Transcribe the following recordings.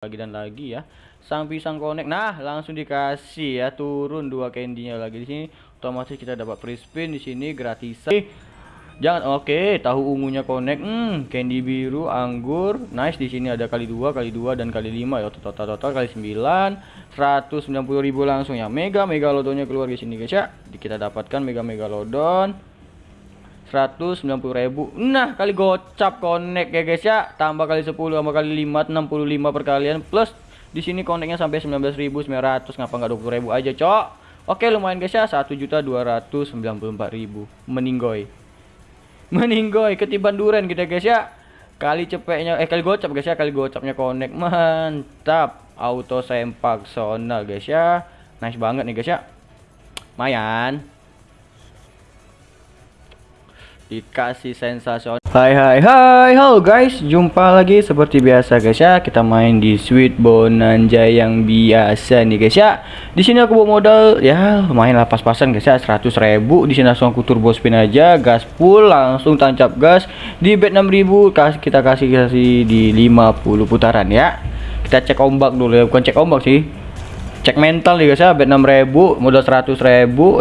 lagi dan lagi ya. Sang pisang connect nah langsung dikasih ya. Turun dua candy-nya lagi di sini. Otomatis kita dapat free spin di sini gratisan jangan oke tahu ungunya connect hmm candy biru anggur. Nice di sini ada kali dua kali dua dan kali lima ya. Total total kali sembilan. Ribu langsung ya. Mega mega lodonya keluar di sini guys ya. Kita dapatkan mega mega lodon 190.000 nah kali gocap connect ya guys ya. Tambah kali 10 tambah kali 5 65 perkalian plus di sini connectnya sampai 19.900 ngapa nggak 20.000 aja cok. Oke lumayan guys ya. 1.294.000 meninggoy meninggoy ketiban duren kita guys ya. Kali cepetnya eh kali gocap guys ya. Kali gocapnya connect. Mantap. Auto sempak sonal guys ya. Nice banget nih guys ya. Lumayan dikasih sensasional. Hai hai hai. Halo guys. Jumpa lagi seperti biasa guys ya. Kita main di Sweet Bonanza yang biasa nih guys ya. Di sini aku bawa modal. Ya lumayan lah pas-pasan guys ya. 100 ribu. Di sini langsung aku turbo spin aja. Gas full langsung tancap gas. Di bet 6000 kasih kita kasih kasih di 50 putaran ya. Kita cek ombak dulu ya. Bukan cek ombak sih cek mental nih guys ya bet 6000 modal 100.000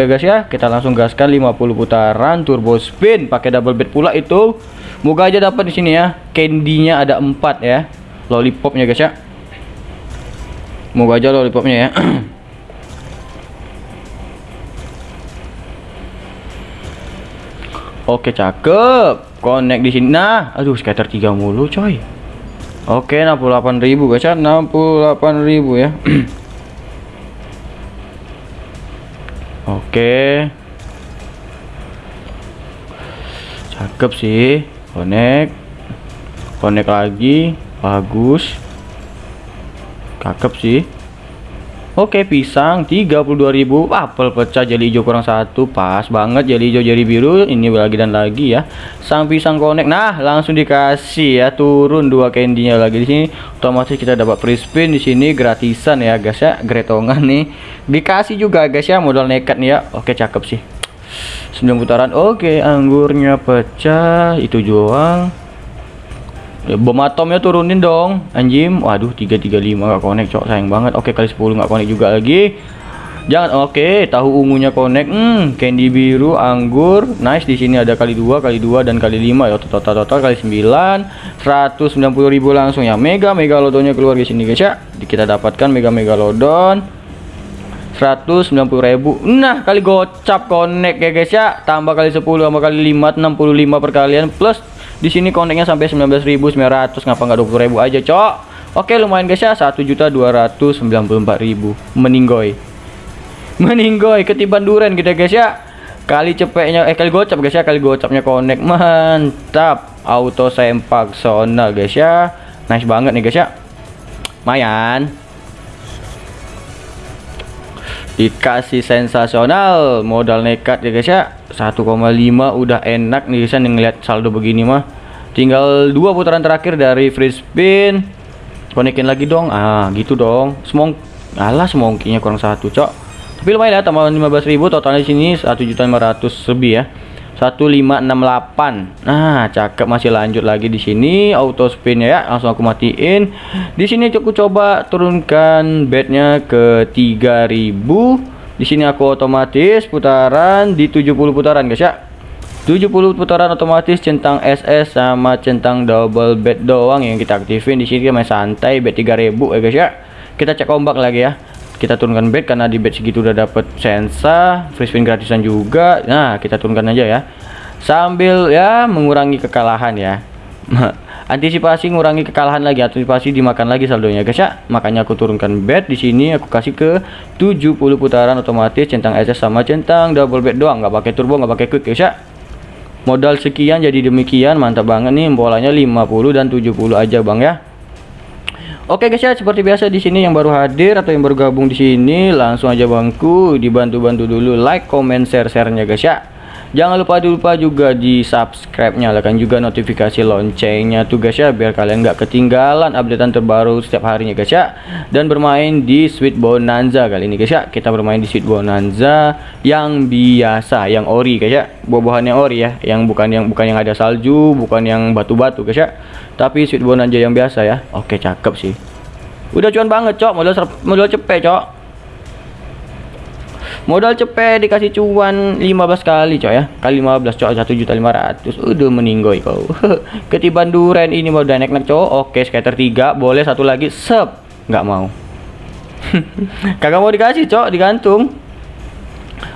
ya guys ya. Kita langsung gaskan 50 putaran turbo spin pakai double bet pula itu. Moga aja dapat di sini ya candy-nya ada 4 ya lollipopnya guys ya. Moga aja lollipopnya ya. Oke cakep. Connect di sini. Nah aduh scatter 3 mulu coy. Oke 68.000 guys ya 68.000 ya Oke. Cakep sih. Connect. Connect lagi. Bagus. Cakep sih. Oke, pisang 32.000. Apel pecah jadi hijau kurang satu. Pas banget jadi hijau jadi biru. Ini lagi dan lagi ya. Sang pisang connect. Nah, langsung dikasih ya turun dua candy-nya lagi di sini. Otomatis kita dapat free spin di sini gratisan ya, guys ya. Gretongan nih. Dikasih juga guys ya modal nekat nih ya. Oke, cakep sih. 9 putaran. Oke, anggurnya pecah. Itu doang. Bom atomnya turunin dong. Anjim. Waduh 335 gak connect cok. Sayang banget. Oke kali 10 gak connect juga lagi. Jangan oke tahu ungunya connect. Hmm candy biru anggur. Nice di sini ada kali dua kali dua dan kali lima. Ya total total kali 9 190.000 langsung ya. Mega mega lodonya keluar di sini guys ya. Kita dapatkan mega mega lodon. 190.000 nah kali gocap connect ya guys ya. Tambah kali 10 tambah kali 5 65 perkalian plus di sini koneknya sampai 19.900 ngapa nggak 20.000 aja cok? Oke lumayan guys ya. 1.294.000 meninggoy. Meninggoy ketiban duren kita guys ya. Kali cepetnya eh kali gocap guys ya. Kali gocapnya konek mantap. Auto sempak sonal guys ya. Nice banget nih guys ya. Lumayan dikasih sensasional. Modal nekat ya guys ya. 1,5 udah enak nih guys ya ngeliat saldo begini mah. Tinggal dua putaran terakhir dari free spin. Konekin lagi dong. Ah gitu dong. Semong alah semongkinya kurang satu cok. Tapi lumayan ya tambah 15.000 totalnya sini 1.500 lebih ya 1568 nah cakep masih lanjut lagi di sini. Auto spin ya langsung aku matiin. Di sini cukup coba turunkan bednya ke 3000 di sini aku otomatis putaran di 70 putaran guys ya. 70 putaran otomatis centang SS sama centang double bed doang yang kita aktifin. Di sini main santai bed 3000 ya guys ya. Kita cek ombak lagi ya kita turunkan bed karena di bed segitu udah dapet sensa free spin gratisan juga. Nah kita turunkan aja ya. Sambil ya mengurangi kekalahan ya. Antisipasi ngurangi kekalahan lagi antisipasi dimakan lagi saldonya guys ya. Makanya aku turunkan bed di sini aku kasih ke 70 putaran otomatis centang SS sama centang double bed doang. Nggak pakai turbo nggak pakai quick guys ya. Modal sekian jadi demikian mantap banget nih bolanya 50 dan 70 aja bang ya Oke guys ya, seperti biasa di sini yang baru hadir atau yang baru gabung di sini langsung aja bangku dibantu-bantu dulu like, comment, share-sharenya guys ya. Jangan lupa lupa juga di subscribe nyalakan juga notifikasi loncengnya tuh guys ya biar kalian nggak ketinggalan updatean terbaru setiap harinya guys ya. Dan bermain di Sweet Bonanza kali ini guys ya. Kita bermain di Sweet Bonanza yang biasa yang ori guys ya. Buah-buahannya ori ya. Yang bukan yang bukan yang ada salju bukan yang batu-batu guys ya. Tapi Sweet Bonanza yang biasa ya. Oke cakep sih. Udah cuan banget, Cok. Modal modal cepet, Cok. Modal cepet dikasih cuan 15 kali, Cok ya. Kali 15, Cok. 1.500. Udah meninggoy kau. Ketiban duren ini mau udah naik-naik, Cok. Oke, skater 3. Boleh satu lagi. Sep. Nggak mau. Kagak mau dikasih, Cok. Digantung.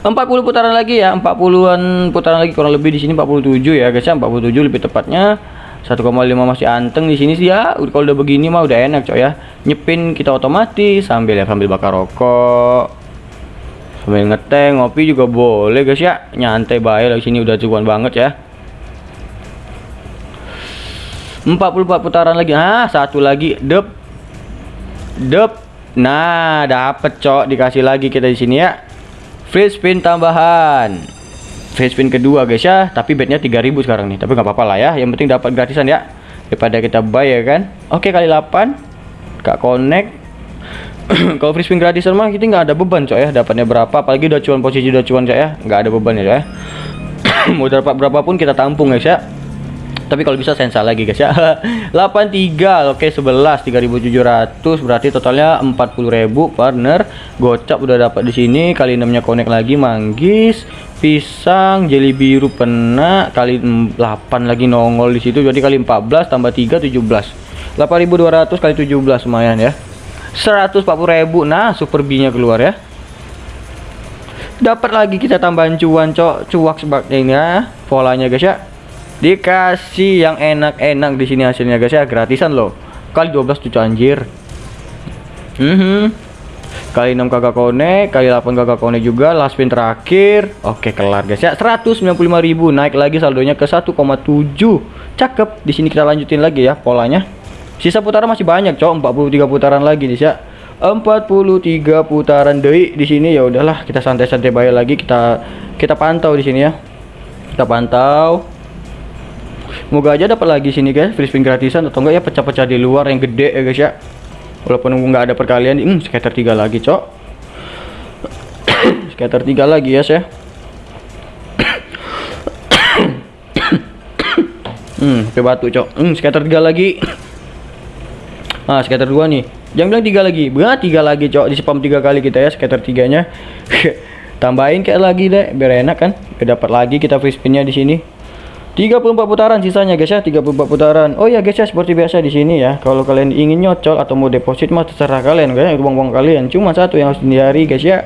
40 putaran lagi ya 40-an putaran lagi kurang lebih di sini 47 ya guys ya 47 lebih tepatnya 1,5 masih anteng di sini sih ya kalau udah begini mah udah enak coy ya nyepin kita otomatis sambil ya sambil bakar rokok sambil ngeteng ngopi juga boleh guys ya. Nyantai baik di sini udah cukup banget ya. 44 putaran lagi. Ah satu lagi. Dep. Dep. Nah dapet cok. Dikasih lagi kita di sini ya. Free spin tambahan. Free spin kedua guys ya. Tapi bednya 3000 sekarang nih. Tapi nggak apa-apa lah ya. Yang penting dapat gratisan ya. Daripada kita ya kan. Oke kali 8 kak connect kalau free spin gratisan mah kita nggak ada beban coy ya. Dapatnya berapa apalagi udah cuan posisi udah cuan coy ya. Nggak ada beban ya coy ya. Mau dapat berapapun kita tampung guys ya. Tapi kalau bisa sensa lagi guys ya. 83 oke 11 3700 berarti totalnya 40.000 partner. Gocap udah dapat di sini. Kali 6 nya connect lagi manggis pisang jeli biru pena kali 8 lagi nongol di situ. Jadi kali 14 tambah 3 17 8200 kali 17 lumayan ya 140.000 nah super B nya keluar ya. Dapat lagi kita tambahan cuan cok. Cuak sebagainya polanya guys ya. Dikasih yang enak-enak di sini hasilnya guys ya. Gratisan loh. Kali 12 tuh anjir. Mm -hmm kali 6 kakak kone kali 8 kakak kone juga. Last spin terakhir. Oke kelar guys ya. 195.000 naik lagi saldonya ke 1,7 cakep. Di sini kita lanjutin lagi ya polanya sisa putaran masih banyak cowok 43 putaran lagi nih ya 43 putaran deh di sini ya udahlah kita santai-santai bayar lagi kita kita pantau di sini ya. Kita pantau. Moga aja dapat lagi sini guys free spin gratisan atau enggak ya pecah-pecah di luar yang gede ya guys ya. Walaupun nggak ada perkalian hmm, skater tiga lagi cok. Skater tiga lagi ya saya hmm ke batu cok. Hmm skater tiga lagi ah skater dua nih. Jangan bilang tiga lagi. Berat tiga lagi cok. Di spam tiga kali kita ya skater tiganya. Tambahin kayak lagi deh biar enak kan? Biar dapat lagi kita free spinnya di sini. 34 putaran sisanya guys ya. 34 putaran. Oh ya guys ya seperti biasa di sini ya. Kalau kalian ingin nyocol atau mau deposit mah terserah kalian guys. Uang-uang kalian. Cuma satu yang harus dihindari guys ya.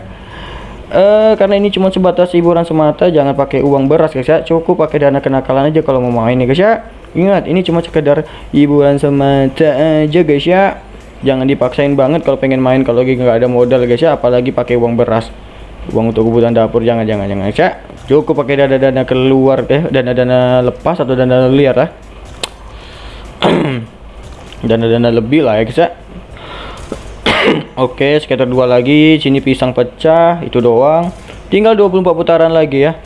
Uh, karena ini cuma sebatas hiburan semata jangan pakai uang beras guys ya. Cukup pakai dana kenakalan aja kalau mau main ya guys ya ingat ini cuma sekedar hiburan semata aja guys ya jangan dipaksain banget kalau pengen main kalau lagi nggak ada modal guys ya apalagi pakai uang beras uang untuk kebutuhan dapur jangan jangan jangan ya cukup pakai dana-dana keluar eh dana-dana lepas atau dana liar lah dana-dana lebih lah ya guys ya Oke, sekitar dua lagi. Sini pisang pecah, itu doang. Tinggal 24 putaran lagi ya.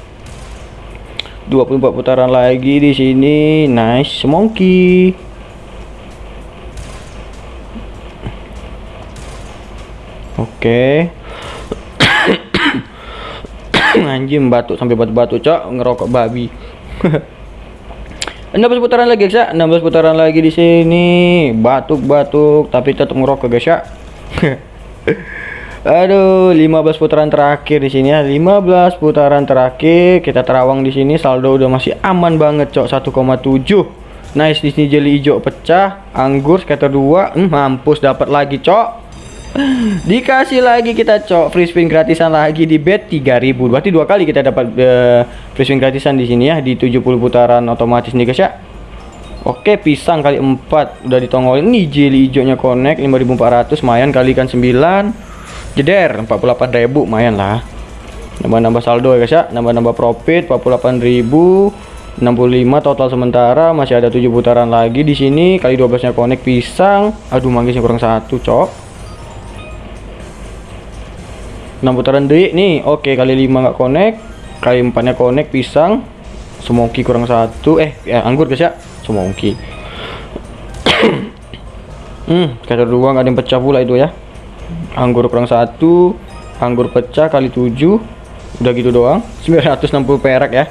24 putaran lagi di sini. Nice, monkey. Oke. anjing batuk sampai batu-batu cok ngerokok babi 16 putaran lagi guys ya 16 putaran lagi di sini batuk-batuk tapi tetap ngerokok guys ya Aduh 15 putaran terakhir di sini ya. 15 putaran terakhir. Kita terawang di sini. Saldo udah masih aman banget cok. 1,7 nice di sini jeli hijau pecah. Anggur scatter 2 hmm, mampus dapat lagi cok. Dikasih lagi kita cok free spin gratisan lagi di bet 3000. Berarti dua kali kita dapat uh, free spin gratisan di sini ya di 70 putaran otomatis nih guys ya. Oke, pisang kali 4 udah ditongolin. Ini jelly hijaunya connect 5400 lumayan kalikan 9. Jeder 48000 lumayan lah. Nambah-nambah saldo ya guys ya. Nambah-nambah profit 48000. 65 total sementara. Masih ada 7 putaran lagi di sini. Kali 12 nya connect pisang. Aduh manggisnya kurang satu cok. 6 putaran detik nih. Oke kali 5 nggak connect. Kali 4 nya connect pisang. Semongki kurang satu. Eh ya, anggur guys ya. Semongki hmm kata dua nggak ada yang pecah pula itu ya anggur kurang satu anggur pecah kali 7 udah gitu doang. 960 perak ya.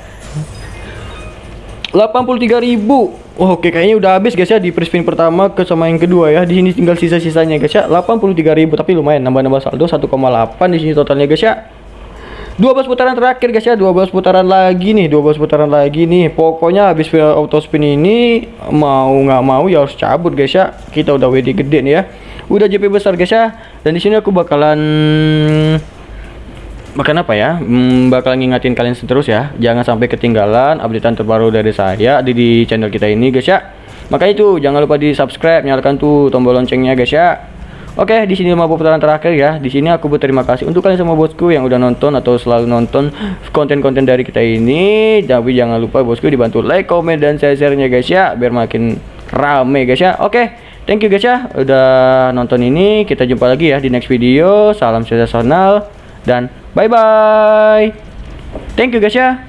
83.000 oh, Oke kayaknya udah habis guys ya di spin pertama ke sama yang kedua ya. Di sini tinggal sisa-sisanya guys ya. 83.000 tapi lumayan nambah-nambah saldo 1,8 di sini totalnya guys ya. 12 putaran terakhir guys ya. 12 putaran lagi nih 12 putaran lagi nih. Pokoknya habis auto spin ini mau nggak mau ya harus cabut guys ya. Kita udah WD gede nih ya udah JP besar guys ya dan di sini aku bakalan Makan apa ya? Hmm, bakal ngingatin kalian terus ya. Jangan sampai ketinggalan updatean terbaru dari saya di, di channel kita ini guys ya. Makanya itu jangan lupa di subscribe, nyalakan tuh tombol loncengnya guys ya. Oke, di sini 50 putaran terakhir ya. Di sini aku berterima kasih untuk kalian semua bosku yang udah nonton atau selalu nonton konten-konten dari kita ini. Tapi jangan lupa bosku dibantu like, komen dan share-nya guys ya biar makin rame guys ya. Oke, thank you guys ya udah nonton ini. Kita jumpa lagi ya di next video. Salam sensasional dan Bye bye. Thank you guys ya.